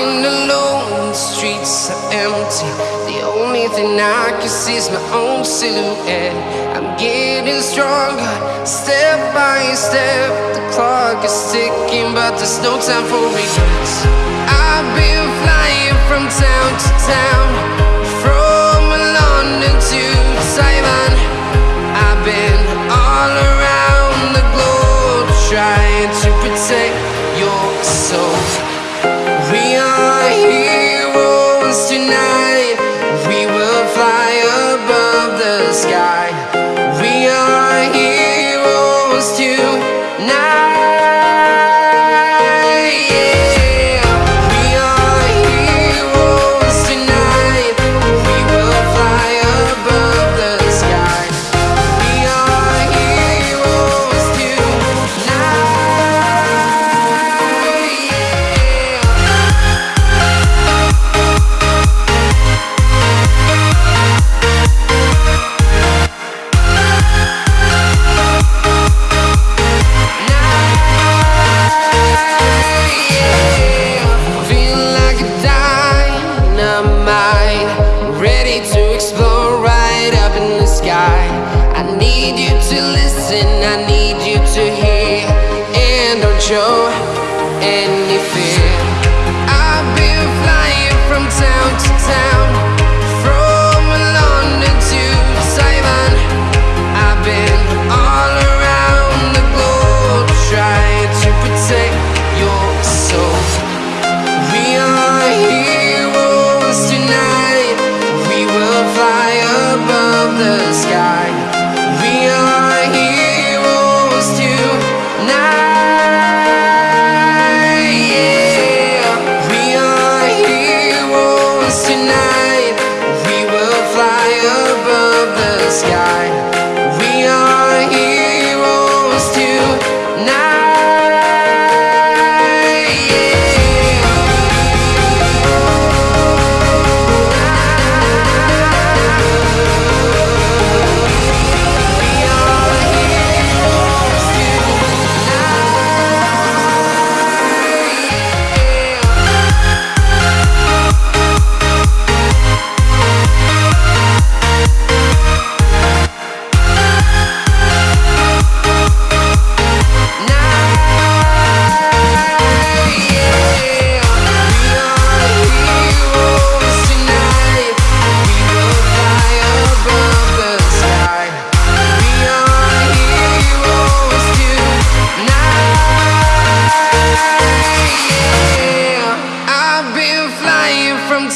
walking alone, the streets are empty. The only thing I can see is my own silhouette. I'm getting stronger, step by step. The clock is ticking, but there's no time for regrets. I've been flying from town to town, sky. Need you to listen, I need you to hear, and don't show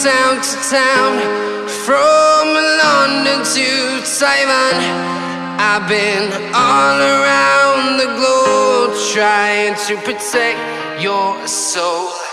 town to town, from London to Taiwan. I've been all around the globe trying to protect your soul.